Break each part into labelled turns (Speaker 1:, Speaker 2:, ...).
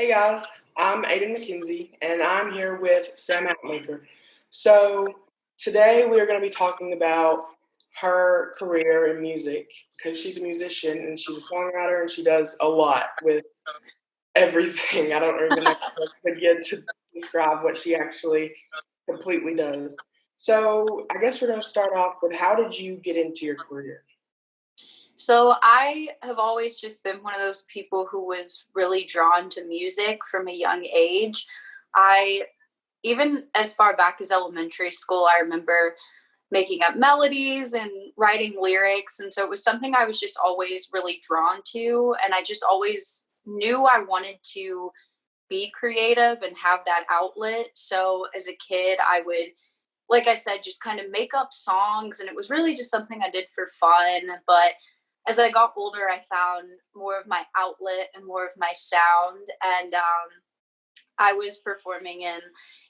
Speaker 1: Hey guys, I'm Aiden McKenzie and I'm here with Sam Outmaker. So today we are going to be talking about her career in music because she's a musician and she's a songwriter and she does a lot with everything. I don't even know begin to describe what she actually completely does. So I guess we're going to start off with how did you get into your career?
Speaker 2: So I have always just been one of those people who was really drawn to music from a young age. I even as far back as elementary school, I remember making up melodies and writing lyrics and so it was something I was just always really drawn to and I just always knew I wanted to be creative and have that outlet. So as a kid, I would like I said, just kind of make up songs and it was really just something I did for fun, but as I got older, I found more of my outlet and more of my sound. And um, I was performing in,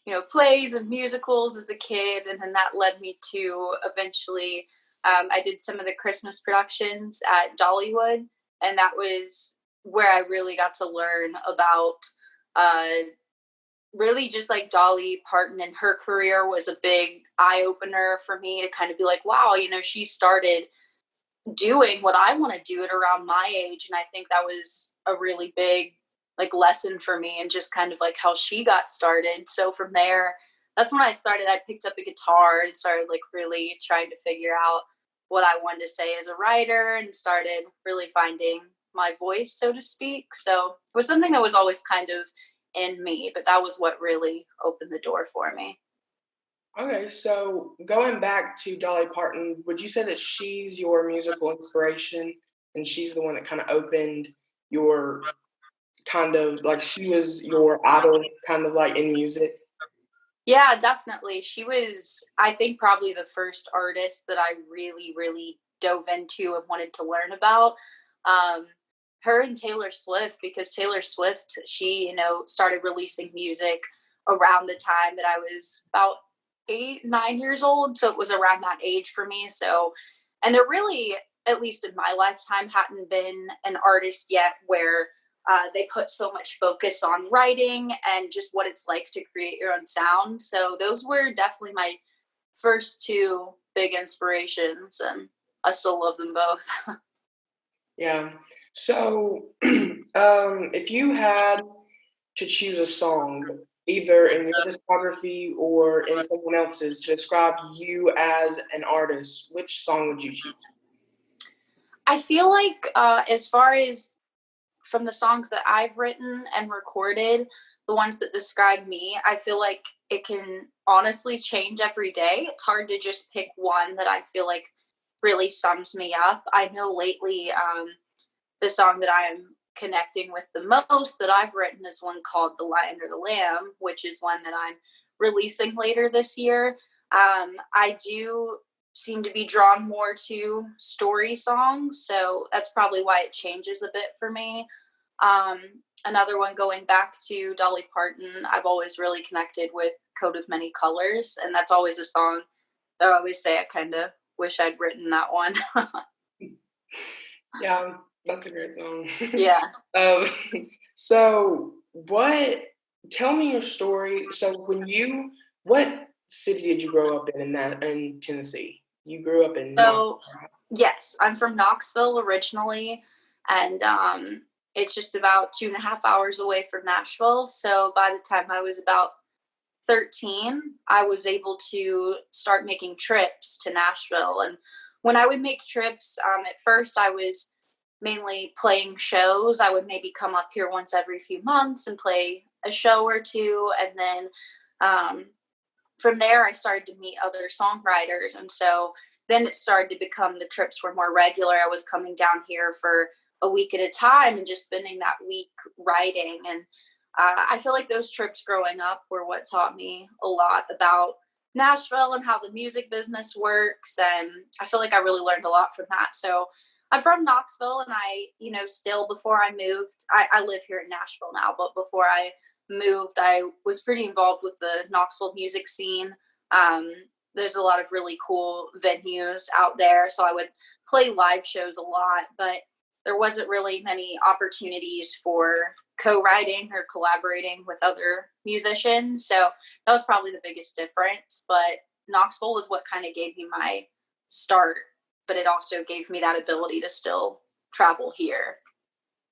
Speaker 2: you know, plays and musicals as a kid. And then that led me to eventually, um, I did some of the Christmas productions at Dollywood. And that was where I really got to learn about uh, really just like Dolly Parton and her career was a big eye opener for me to kind of be like, wow, you know, she started doing what I want to do at around my age. And I think that was a really big like lesson for me and just kind of like how she got started. So from there, that's when I started. I picked up a guitar and started like really trying to figure out what I wanted to say as a writer and started really finding my voice, so to speak. So it was something that was always kind of in me, but that was what really opened the door for me.
Speaker 1: Okay, so going back to Dolly Parton, would you say that she's your musical inspiration and she's the one that kind of opened your kind of like she was your idol kind of like in music?
Speaker 2: Yeah, definitely. She was I think probably the first artist that I really really dove into and wanted to learn about. Um her and Taylor Swift because Taylor Swift she, you know, started releasing music around the time that I was about eight, nine years old. So it was around that age for me. So, and there really, at least in my lifetime, hadn't been an artist yet where uh, they put so much focus on writing and just what it's like to create your own sound. So those were definitely my first two big inspirations, and I still love them both.
Speaker 1: yeah. So, um, if you had to choose a song either in your discography or in someone else's to describe you as an artist, which song would you choose?
Speaker 2: I feel like uh, as far as from the songs that I've written and recorded, the ones that describe me, I feel like it can honestly change every day. It's hard to just pick one that I feel like really sums me up. I know lately um, the song that I am connecting with the most that I've written is one called The Lion or the Lamb, which is one that I'm releasing later this year. Um, I do seem to be drawn more to story songs, so that's probably why it changes a bit for me. Um, another one going back to Dolly Parton, I've always really connected with Coat of Many Colors, and that's always a song that I always say I kind of wish I'd written that one.
Speaker 1: yeah, that's a great song.
Speaker 2: Yeah.
Speaker 1: um, so what? Tell me your story. So when you, what city did you grow up in in that in Tennessee? You grew up in.
Speaker 2: So yes, I'm from Knoxville originally, and um, it's just about two and a half hours away from Nashville. So by the time I was about 13, I was able to start making trips to Nashville. And when I would make trips, um, at first I was mainly playing shows. I would maybe come up here once every few months and play a show or two. And then um, from there, I started to meet other songwriters. And so then it started to become the trips were more regular. I was coming down here for a week at a time and just spending that week writing. And uh, I feel like those trips growing up were what taught me a lot about Nashville and how the music business works. And I feel like I really learned a lot from that. So I'm from Knoxville, and I, you know, still before I moved, I, I live here in Nashville now, but before I moved, I was pretty involved with the Knoxville music scene. Um, there's a lot of really cool venues out there, so I would play live shows a lot. But there wasn't really many opportunities for co-writing or collaborating with other musicians. So that was probably the biggest difference. But Knoxville was what kind of gave me my start, but it also gave me that ability to still travel here.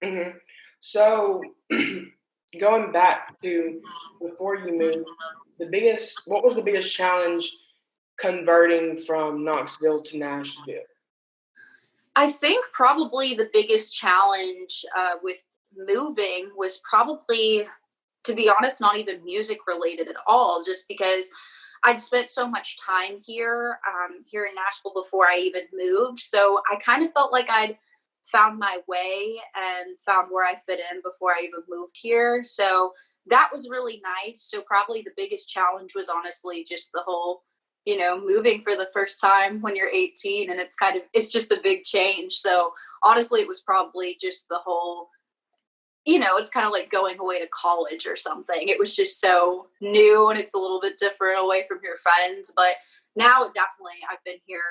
Speaker 1: Mm-hmm. So going back to before you moved, the biggest what was the biggest challenge converting from Knoxville to Nashville?
Speaker 2: I think probably the biggest challenge uh, with moving was probably, to be honest, not even music related at all, just because I'd spent so much time here, um, here in Nashville before I even moved. So I kind of felt like I'd found my way and found where I fit in before I even moved here. So that was really nice. So probably the biggest challenge was honestly just the whole, you know, moving for the first time when you're 18 and it's kind of it's just a big change. So honestly it was probably just the whole you know, it's kind of like going away to college or something. It was just so new and it's a little bit different away from your friends. But now, definitely, I've been here,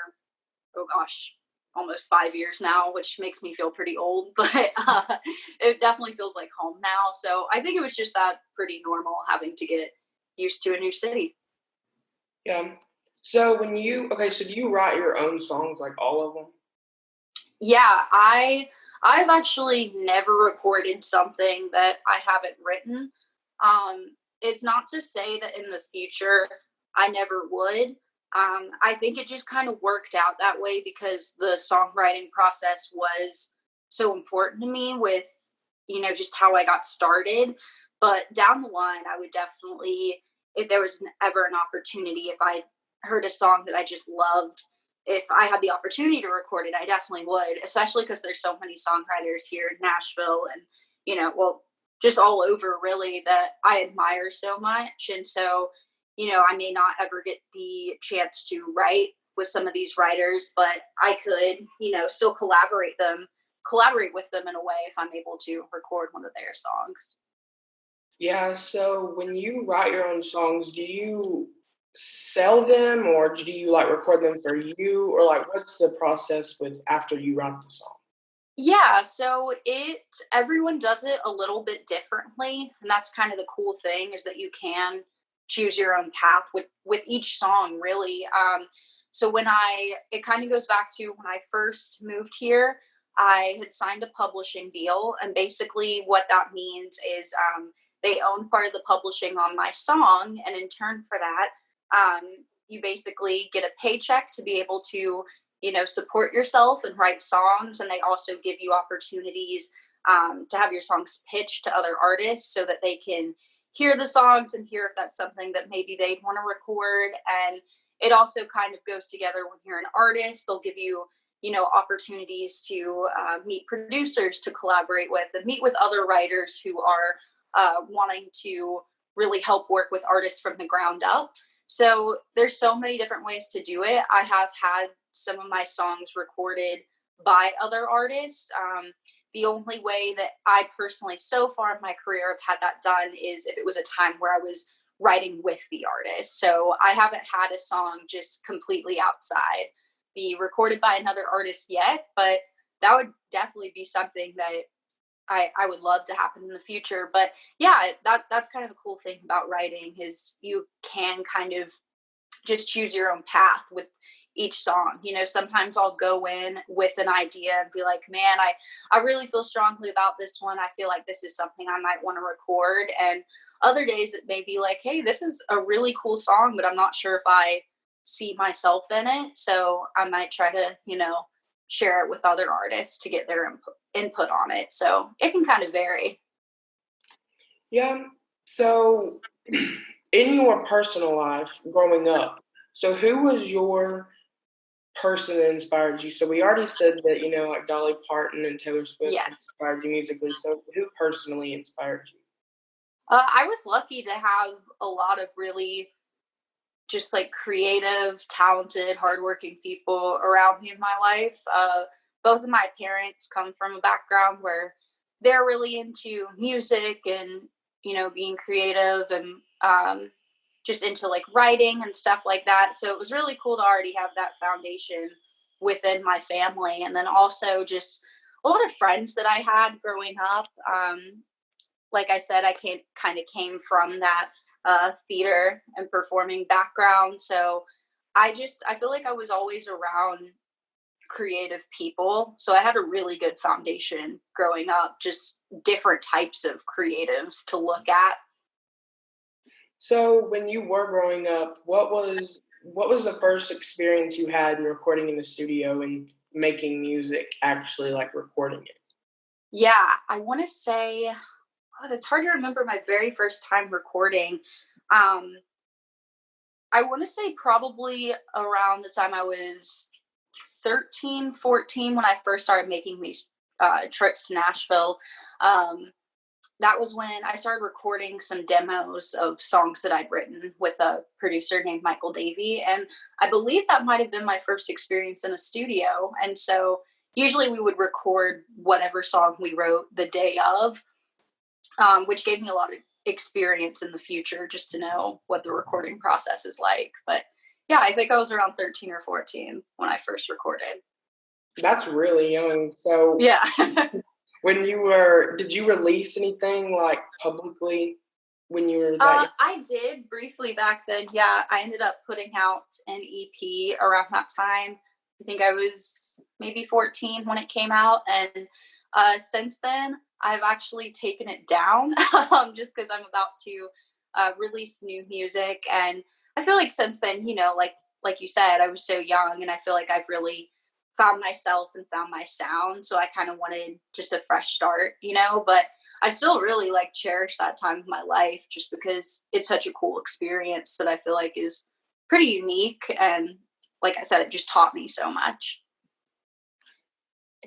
Speaker 2: oh gosh, almost five years now, which makes me feel pretty old, but uh, it definitely feels like home now. So I think it was just that pretty normal having to get used to a new city.
Speaker 1: Yeah. So when you, okay, so do you write your own songs, like all of them?
Speaker 2: Yeah, I I've actually never recorded something that I haven't written. Um, it's not to say that in the future I never would. Um, I think it just kind of worked out that way because the songwriting process was so important to me with, you know, just how I got started. But down the line, I would definitely, if there was ever an opportunity, if I heard a song that I just loved, if I had the opportunity to record it, I definitely would, especially because there's so many songwriters here in Nashville and, you know, well, just all over really that I admire so much. And so, you know, I may not ever get the chance to write with some of these writers, but I could, you know, still collaborate them, collaborate with them in a way if I'm able to record one of their songs.
Speaker 1: Yeah, so when you write your own songs, do you sell them or do you like record them for you? Or like what's the process with after you write the song?
Speaker 2: Yeah so it everyone does it a little bit differently and that's kind of the cool thing is that you can choose your own path with with each song really. Um so when i it kind of goes back to when i first moved here i had signed a publishing deal and basically what that means is um they own part of the publishing on my song and in turn for that um, you basically get a paycheck to be able to you know support yourself and write songs and they also give you opportunities um, to have your songs pitched to other artists so that they can hear the songs and hear if that's something that maybe they'd want to record. And it also kind of goes together when you're an artist they'll give you you know opportunities to uh, meet producers to collaborate with and meet with other writers who are uh, wanting to really help work with artists from the ground up so there's so many different ways to do it. I have had some of my songs recorded by other artists. Um, the only way that I personally, so far in my career, have had that done is if it was a time where I was writing with the artist. So I haven't had a song just completely outside be recorded by another artist yet, but that would definitely be something that I, I would love to happen in the future. But yeah, that that's kind of the cool thing about writing is you can kind of just choose your own path with each song. You know, sometimes I'll go in with an idea and be like, man, I, I really feel strongly about this one. I feel like this is something I might want to record. And other days it may be like, hey, this is a really cool song, but I'm not sure if I see myself in it. So I might try to, you know, share it with other artists to get their input input on it. So it can kind of vary.
Speaker 1: Yeah. So in your personal life growing up, so who was your person that inspired you? So we already said that, you know, like Dolly Parton and Taylor Swift yes. inspired you musically. So who personally inspired you?
Speaker 2: Uh, I was lucky to have a lot of really just like creative, talented, hardworking people around me in my life. Uh, both of my parents come from a background where they're really into music and you know being creative and um, just into like writing and stuff like that so it was really cool to already have that foundation within my family and then also just a lot of friends that I had growing up. Um, like I said, I came, kind of came from that uh, theater and performing background. So I just, I feel like I was always around creative people. So I had a really good foundation growing up, just different types of creatives to look at.
Speaker 1: So when you were growing up, what was what was the first experience you had in recording in the studio and making music, actually like recording it?
Speaker 2: Yeah, I want to say oh, it's hard to remember my very first time recording. Um, I want to say probably around the time I was 13, 14 when I first started making these uh, trips to Nashville. Um, that was when I started recording some demos of songs that I'd written with a producer named Michael Davey. And I believe that might have been my first experience in a studio. And so usually we would record whatever song we wrote the day of, um, which gave me a lot of experience in the future just to know what the recording process is like. But yeah, I think I was around 13 or 14 when I first recorded.
Speaker 1: That's really young. So
Speaker 2: yeah.
Speaker 1: when you were, did you release anything like publicly when you were?
Speaker 2: Uh, I did briefly back then. Yeah, I ended up putting out an EP around that time. I think I was maybe 14 when it came out, and uh, since then I've actually taken it down um, just because I'm about to uh, release new music and I feel like since then, you know, like like you said, I was so young and I feel like I've really found myself and found my sound. So I kind of wanted just a fresh start, you know, but I still really like cherish that time of my life just because it's such a cool experience that I feel like is pretty unique and like I said, it just taught me so much.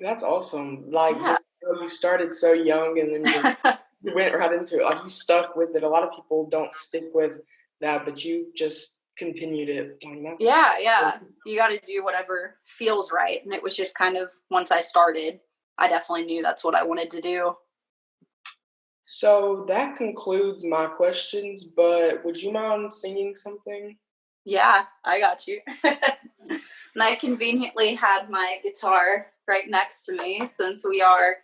Speaker 1: That's awesome. Like yeah. you started so young and then you, you went right into it. Like you stuck with it. A lot of people don't stick with that, but you just continued it.
Speaker 2: Yeah, yeah. You got to do whatever feels right. And it was just kind of once I started, I definitely knew that's what I wanted to do.
Speaker 1: So that concludes my questions, but would you mind singing something?
Speaker 2: Yeah, I got you. and I conveniently had my guitar right next to me since we are,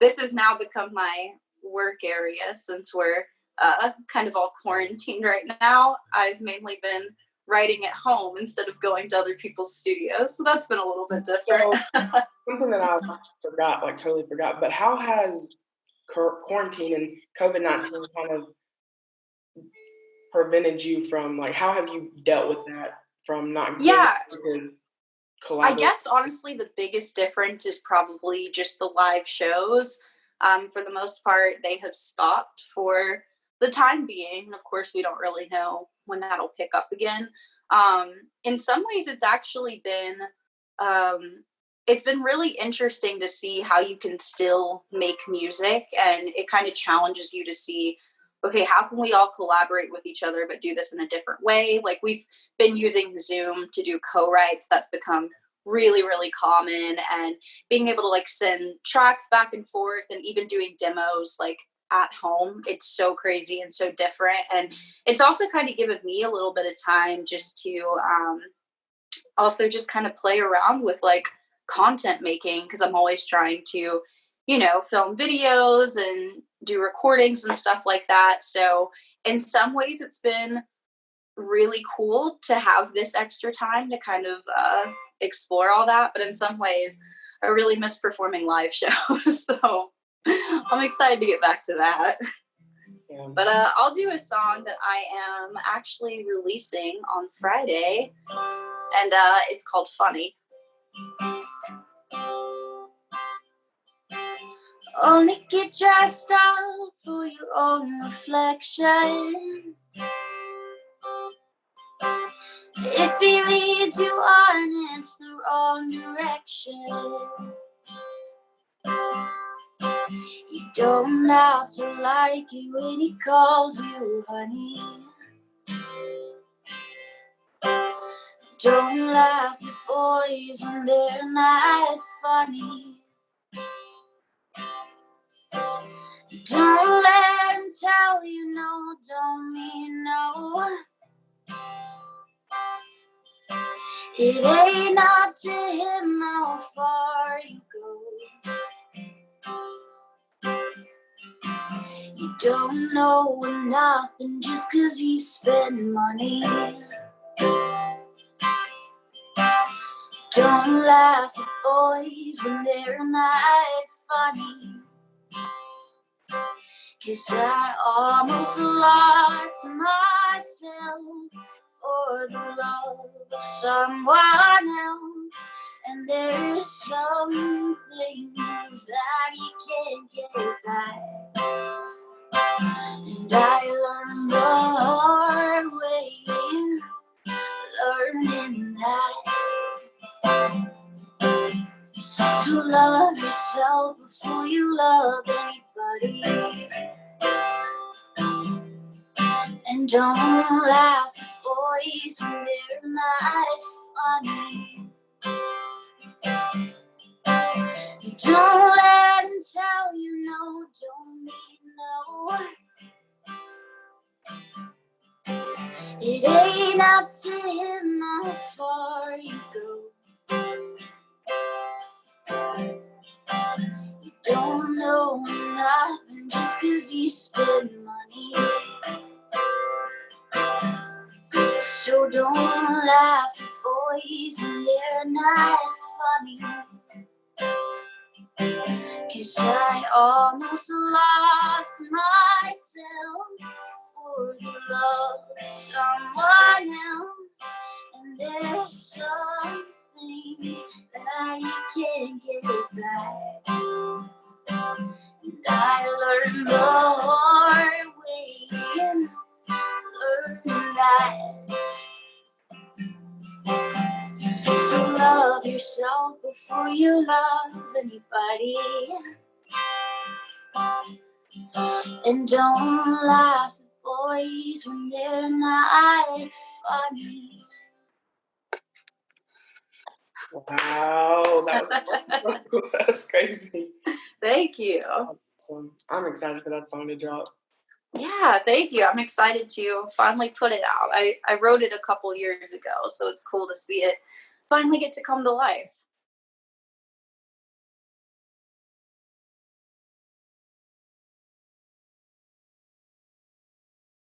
Speaker 2: this has now become my work area since we're uh, kind of all quarantined right now. I've mainly been writing at home instead of going to other people's studios. So that's been a little bit different.
Speaker 1: So, something that I forgot, like totally forgot, but how has quarantine and COVID 19 kind of prevented you from, like, how have you dealt with that from not
Speaker 2: yeah. I guess honestly, the biggest difference is probably just the live shows. Um, for the most part, they have stopped for the time being. Of course, we don't really know when that'll pick up again. Um, in some ways, it's actually been um, it's been really interesting to see how you can still make music, and it kind of challenges you to see. Okay, how can we all collaborate with each other but do this in a different way? Like we've been using Zoom to do co-writes. That's become really really common and being able to like send tracks back and forth and even doing demos like at home. It's so crazy and so different. And it's also kind of given me a little bit of time just to um, also just kind of play around with like content making because I'm always trying to, you know, film videos and do recordings and stuff like that. So, in some ways, it's been really cool to have this extra time to kind of uh, explore all that. But in some ways, I really miss performing live shows. so, I'm excited to get back to that. Yeah. But uh, I'll do a song that I am actually releasing on Friday, and uh, it's called Funny. Only get dressed up for your own reflection. If he leads you on, it's the wrong direction. You don't have to like it when he calls you honey. Don't laugh at boys when they're not funny. Don't let him tell you no, don't mean no. It ain't up to him how far you don't know nothing just cause he spend money. Don't laugh at boys when they're not funny. Cause I almost lost myself for the love of someone else. And there's some things that you can't get back. And I learned the hard way, learning that. So love yourself before you love anybody. And don't laugh at boys when they're not funny. Don't It ain't up to him how far you go. You don't know nothing just cause you spend money. So don't laugh at boys when they're not funny. Cause I almost lost myself the love someone else. And there's some things that you can't get back. And I learned the hard way, and learned that. So love yourself before you love anybody. And don't laugh boys when they're not funny.
Speaker 1: Wow, that was that's crazy.
Speaker 2: Thank you.
Speaker 1: So I'm excited for that song to drop.
Speaker 2: Yeah, thank you. I'm excited to finally put it out. I, I wrote it a couple years ago, so it's cool to see it finally get to come to life.